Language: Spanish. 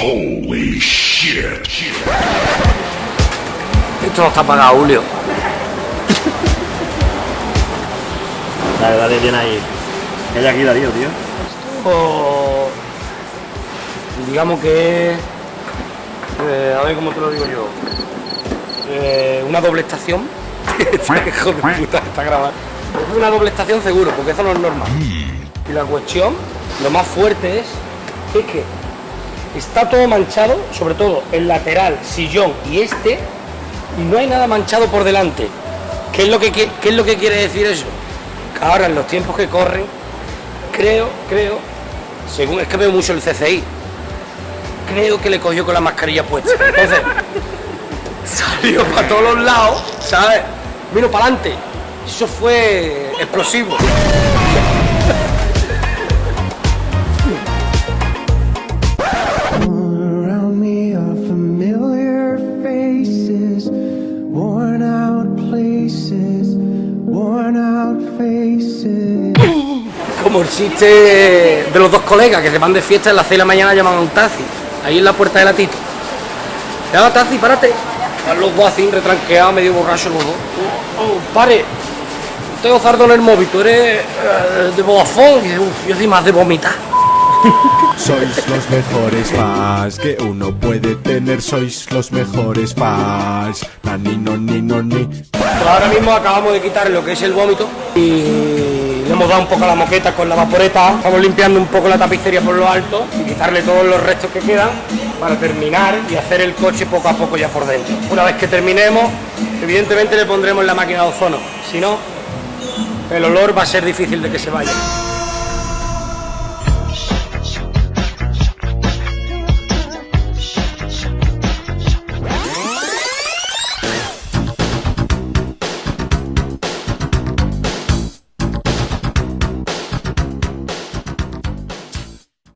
Holy shit. Esto no está pagado, Julio. Dale, dale bien ahí. ¿Qué hay aquí, Darío, tío? Digamos que es, eh, a ver cómo te lo digo yo, Eh, una doble estación. Hijo de puta, está grabado. Es una doble estación seguro, porque eso no es normal. Y la cuestión, lo más fuerte es, es que está todo manchado, sobre todo el lateral, sillón y este, y no hay nada manchado por delante. ¿Qué es lo que, qué es lo que quiere decir eso? Ahora en los tiempos que corren, creo, creo, según es que veo mucho el CCI, creo que le cogió con la mascarilla puesta. Entonces, salió para todos los lados, ¿sabes? Vino para adelante. Eso fue explosivo. Como el chiste de los dos colegas que se van de fiesta en las 6 de la mañana llaman a un taxi, ahí en la puerta de la Tito. Llama taxi, párate. Van los dos así, retranqueados, medio borrachos los dos. Oh, oh, pare. Tengo zardo en el móvil, tú eres eh, de Vodafone. "Uf, yo soy más de vomitar. Sois los mejores fans que uno puede tener, sois los mejores fans. Nani, no, ni, no, ni. Pues ahora mismo acabamos de quitar lo que es el vómito y le hemos dado un poco a la moqueta con la vaporeta. Estamos limpiando un poco la tapicería por lo alto y quitarle todos los restos que quedan para terminar y hacer el coche poco a poco ya por dentro. Una vez que terminemos, evidentemente le pondremos la máquina de ozono. Si no, el olor va a ser difícil de que se vaya.